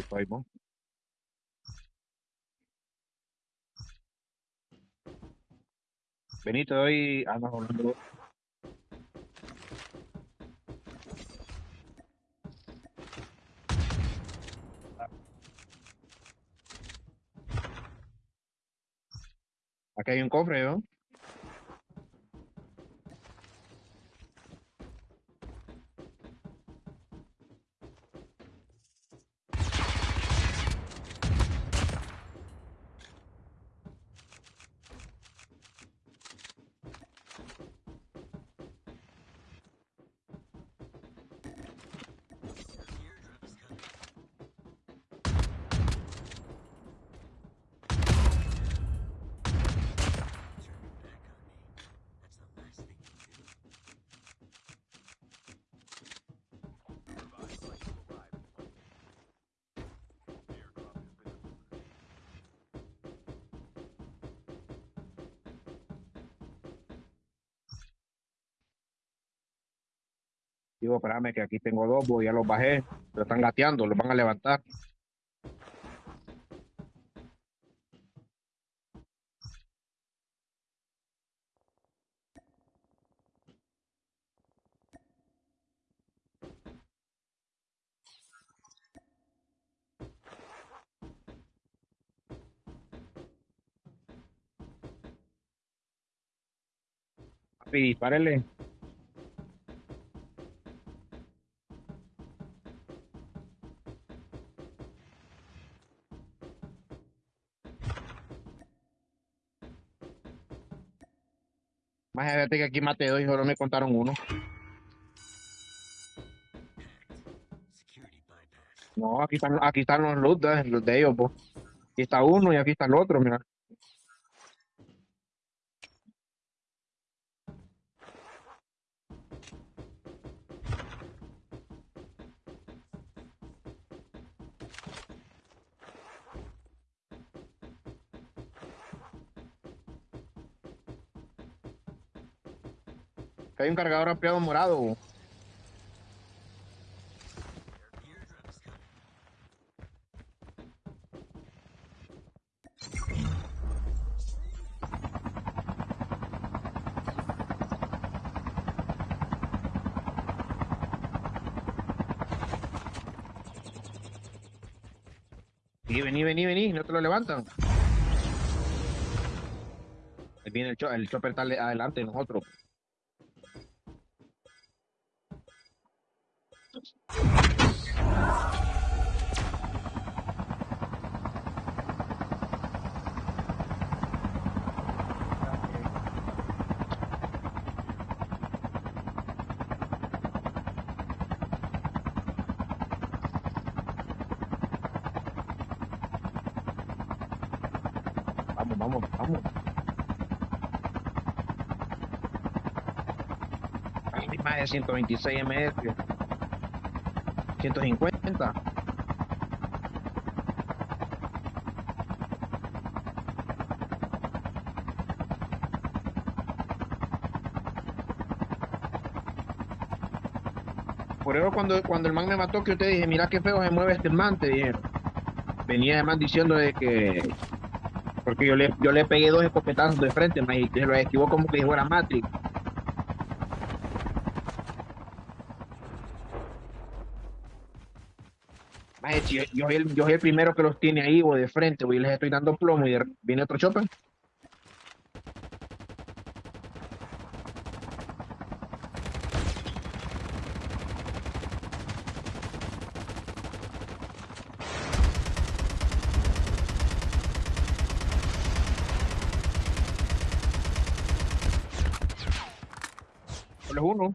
Estoy, ¿no? Benito, hoy... Ah, no, no. Aquí hay un cofre, ¿no? Digo, espérame que aquí tengo dos, voy, ya los bajé, pero están gateando, los van a levantar. Papi, dispárele. Más fíjate que aquí maté dos y solo me contaron uno. No, aquí están, aquí están los loot los de ellos, pues. Aquí está uno y aquí está el otro, mira. Hay un cargador ampliado morado. Sí, vení, vení, vení, no te lo levantan. Viene el, cho- el chopper está adelante de nosotros. Vamos, vamos, vamos. Hay más de 126 ms. 150. Por eso cuando, cuando el man me mató, que te dije, mira qué feo se mueve este man, te dijeron. Venía además diciendo de que porque yo le, yo le pegué dos escopetazos de frente, ma, y se lo esquivó como que fuera Matrix. Ma, si yo, soy el, primero que los tiene ahí, o de frente, o les estoy dando plomo y viene otro chopper. Uno.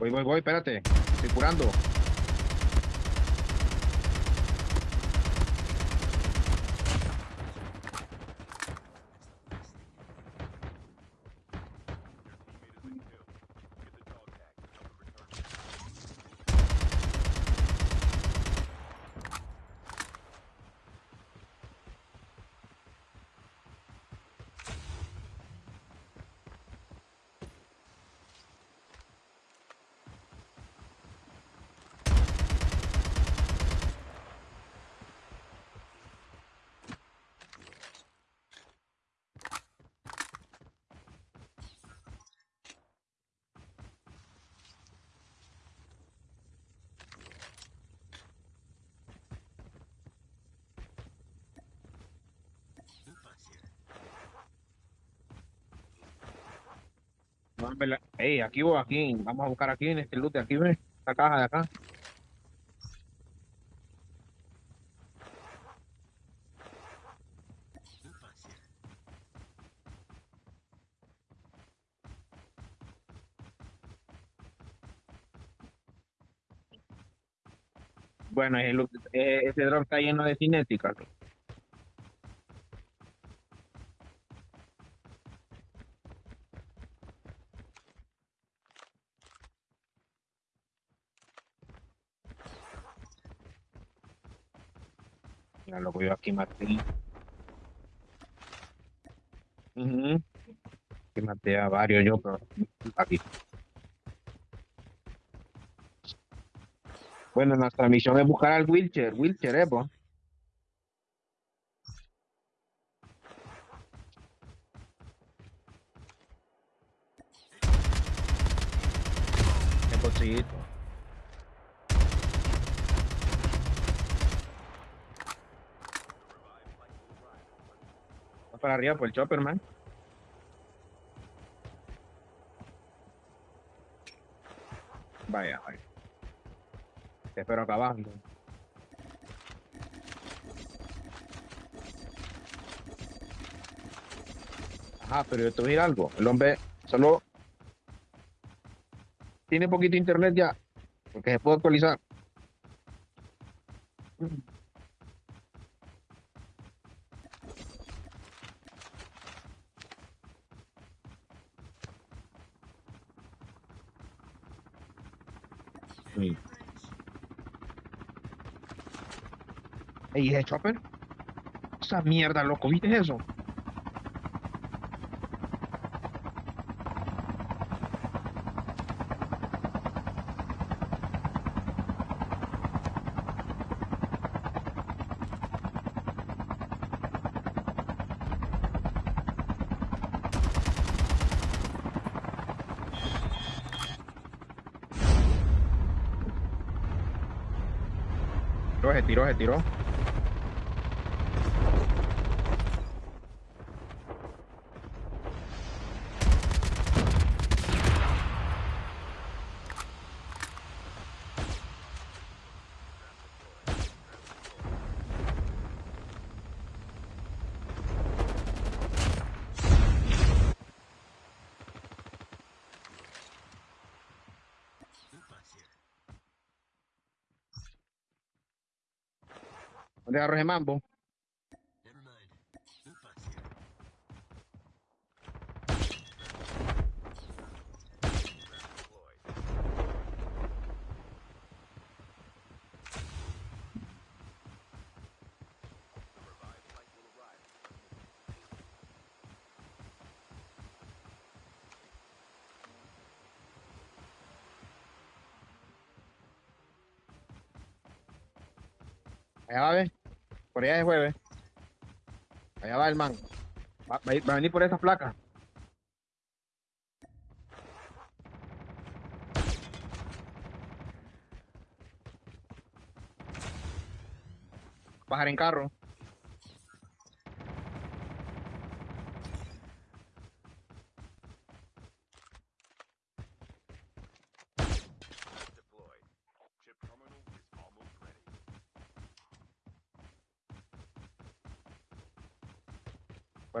Voy, voy, voy, espérate. Estoy curando. Vamos a verla. Ey, aquí voy, aquí. Vamos a buscar aquí en este loot aquí, ¿ves? Esta caja de acá. Bueno, loot- eh, ese drop está lleno de cinética. Mira, loco, yo aquí maté. Ujú. Aquí maté a varios yo, pero aquí. Bueno, nuestra misión es buscar al wheelchair. Wheelchair, eh, pues. El bolsillito. Va para arriba por el chopper, man. Vaya, vaya. Te espero acá abajo. Ajá, pero yo te decir algo. El hombre solo tiene poquito internet ya, porque se puede actualizar. Ey, ¿ese chopper? Esa mierda, loco, ¿viste eso? Se tiró, se tiró. ¿Dónde agarró ese mambo? Por allá de jueves. Allá va el man. Va, va a venir por esa placa. Bajar en carro.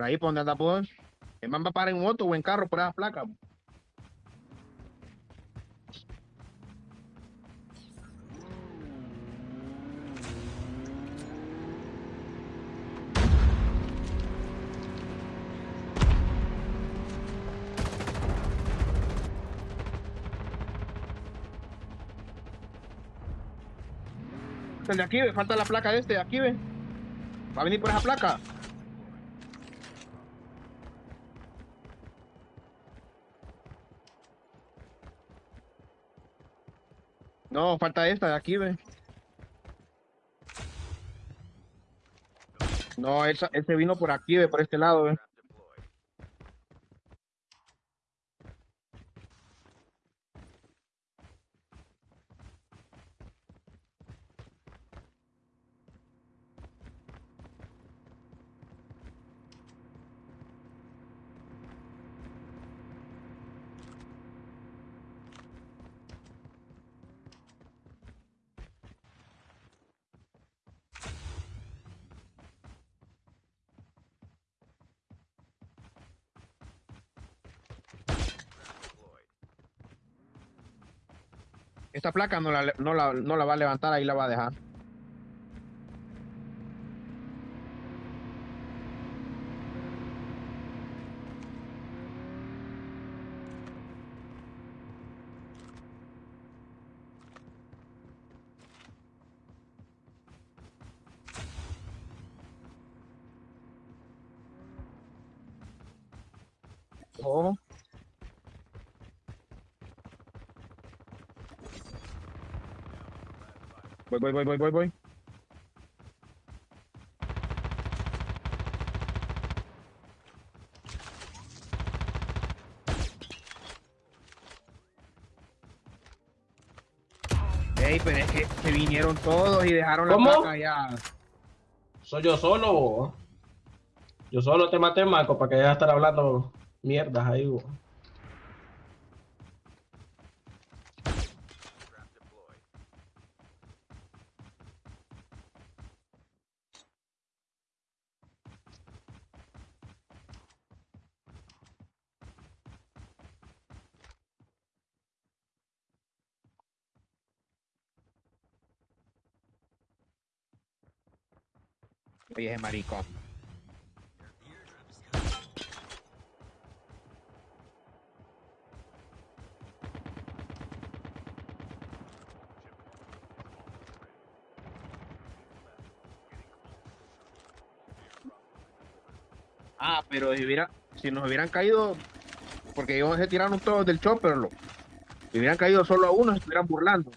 Por ahí, por donde por. El man va a parar en moto o en carro por esas placas. El de aquí, ve, falta la placa de este aquí, ve. Va a venir por esa placa. No, falta esta de aquí, ve. No, esa, ese vino por aquí, ve, por este lado, ve. Esta placa no la, no, la, no la va a levantar, ahí la va a dejar. Oh. Voy, voy, voy, voy, voy, voy. Ey, pero es que se vinieron todos y dejaron la ¿Cómo? placa ya. Soy yo solo. bo. Yo solo te maté, Marco, para que de estar hablando mierdas ahí. bo. Oye, maricón. Ah, pero si, hubiera, si nos hubieran caído, porque ellos se tiraron todos del chopper, lo. Si hubieran caído solo a uno, se estuvieran burlando.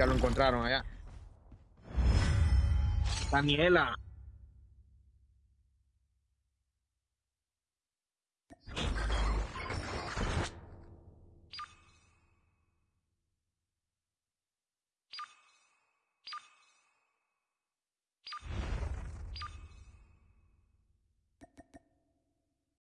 Ya lo encontraron allá. Daniela.